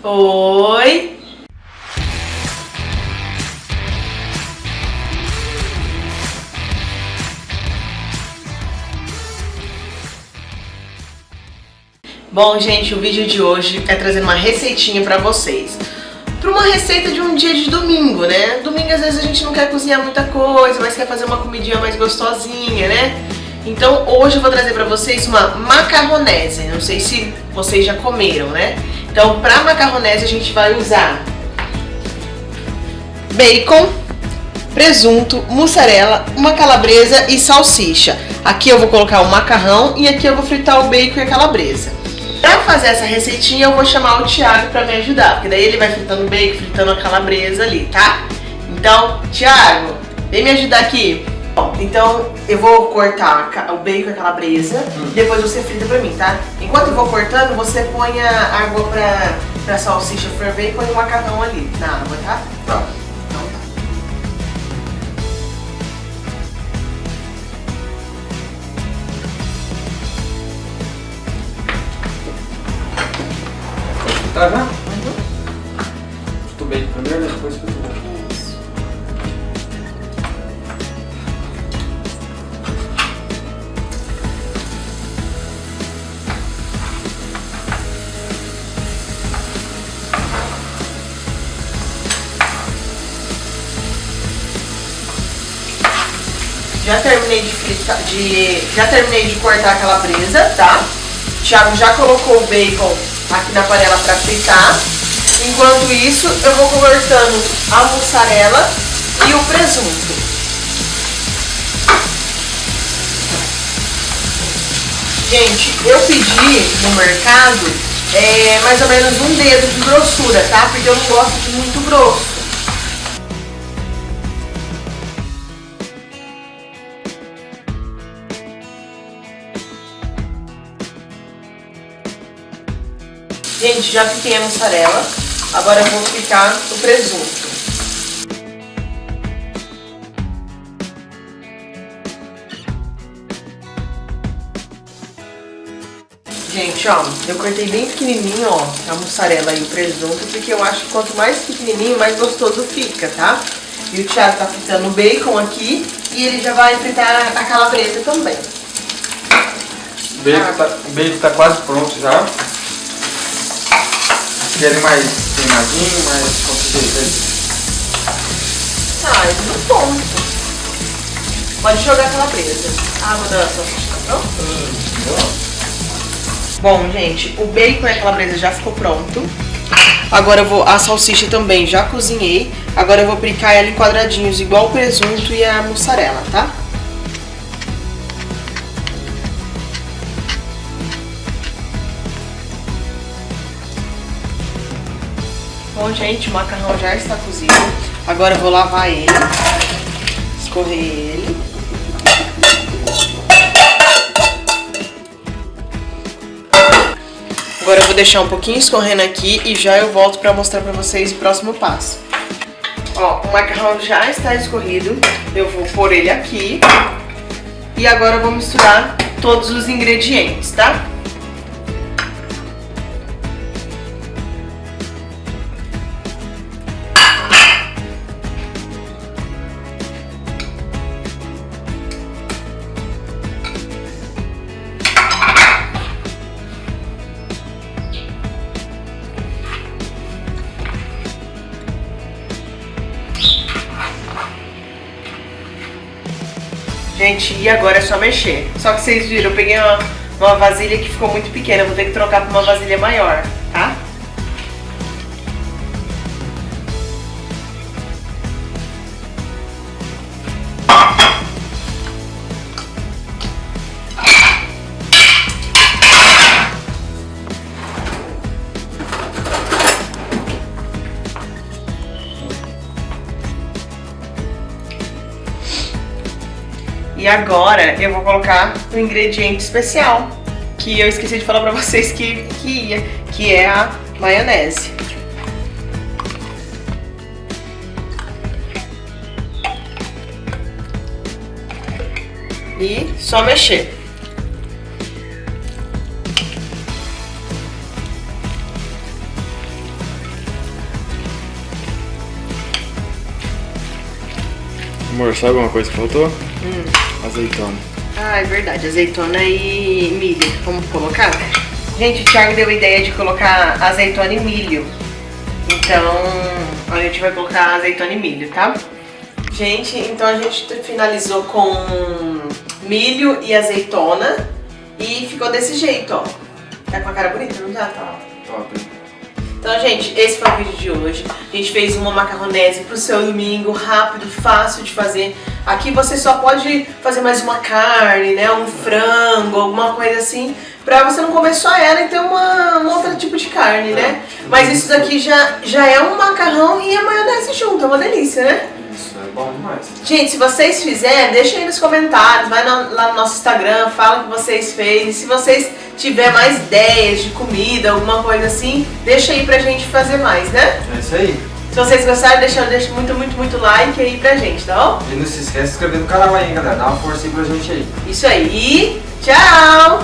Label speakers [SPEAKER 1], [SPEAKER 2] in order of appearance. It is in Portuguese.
[SPEAKER 1] Oi! Bom, gente, o vídeo de hoje é trazer uma receitinha pra vocês. Pra uma receita de um dia de domingo, né? Domingo às vezes a gente não quer cozinhar muita coisa, mas quer fazer uma comidinha mais gostosinha, né? Então hoje eu vou trazer pra vocês uma macarronese. Não sei se vocês já comeram, né? Então pra macarronese a gente vai usar bacon, presunto, mussarela, uma calabresa e salsicha. Aqui eu vou colocar o macarrão e aqui eu vou fritar o bacon e a calabresa. Pra fazer essa receitinha eu vou chamar o Thiago pra me ajudar, porque daí ele vai fritando o bacon, fritando a calabresa ali, tá? Então, Thiago, vem me ajudar aqui. Então eu vou cortar o bacon e a calabresa, hum. depois você frita pra mim, tá? Enquanto eu vou cortando, você põe a água pra, pra salsicha ferver e põe o macarrão ali na água, tá?
[SPEAKER 2] Tá. Tá já? Uhum. Frito bem primeiro, depois
[SPEAKER 1] Já terminei de fritar, de, já terminei de cortar a calabresa, tá? O Thiago já colocou o bacon aqui na panela para fritar. Enquanto isso, eu vou cortando a mussarela e o presunto. Gente, eu pedi no mercado é, mais ou menos um dedo de grossura, tá? Porque eu não gosto de muito grosso. Gente, já piquei a mussarela. Agora eu vou picar o presunto. Gente, ó, eu cortei bem pequenininho, ó, a mussarela e o presunto, porque eu acho que quanto mais pequenininho, mais gostoso fica, tá? E o Thiago tá fritando o bacon aqui e ele já vai fritar a calabresa também.
[SPEAKER 2] O bacon, tá, o bacon tá quase pronto já querem mais queimadinho, mais consistente?
[SPEAKER 1] Ah, é muito bom. Pode jogar aquela presa. A água da salsicha tá pronta? Hum, bom, gente, o bacon e a calabresa já ficou pronto. Agora eu vou, a salsicha também já cozinhei. Agora eu vou picar ela em quadradinhos, igual o presunto e a mussarela, tá? Bom, gente, o macarrão já está cozido. Agora eu vou lavar ele, escorrer ele. Agora eu vou deixar um pouquinho escorrendo aqui e já eu volto para mostrar para vocês o próximo passo. Ó, o macarrão já está escorrido, eu vou pôr ele aqui. E agora eu vou misturar todos os ingredientes, tá? Gente, e agora é só mexer. Só que vocês viram, eu peguei uma, uma vasilha que ficou muito pequena, vou ter que trocar para uma vasilha maior, E agora eu vou colocar um ingrediente especial, que eu esqueci de falar pra vocês que, que ia, que é a maionese. E só mexer.
[SPEAKER 2] Amor, sabe alguma coisa que faltou?
[SPEAKER 1] Hum.
[SPEAKER 2] Azeitona.
[SPEAKER 1] Ah, é verdade. Azeitona e milho. Vamos colocar? Gente, o Thiago deu a ideia de colocar azeitona e milho. Então, a gente vai colocar azeitona e milho, tá? Gente, então a gente finalizou com milho e azeitona e ficou desse jeito, ó. Tá com a cara bonita, não tá? Tá.
[SPEAKER 2] Top.
[SPEAKER 1] Então, gente, esse foi o vídeo de hoje. A gente fez uma macarronese pro seu domingo, rápido, fácil de fazer. Aqui você só pode fazer mais uma carne, né, um frango, alguma coisa assim, pra você não comer só ela e ter uma, um outro tipo de carne, né? Mas isso daqui já, já é um macarrão e a maionese junto, é uma delícia, né?
[SPEAKER 2] É bom demais.
[SPEAKER 1] Gente, se vocês fizerem, deixem aí nos comentários, vai no- lá no nosso Instagram, fala o que vocês fez. E se vocês tiverem mais ideias de comida, alguma coisa assim, deixa aí pra gente fazer mais, né?
[SPEAKER 2] É isso aí.
[SPEAKER 1] Se vocês gostaram, deixa, deixa muito, muito, muito like aí pra gente, tá bom?
[SPEAKER 2] E não se esquece de se inscrever no canal aí, hein, galera. Dá uma força aí pra gente aí.
[SPEAKER 1] Isso aí. Tchau!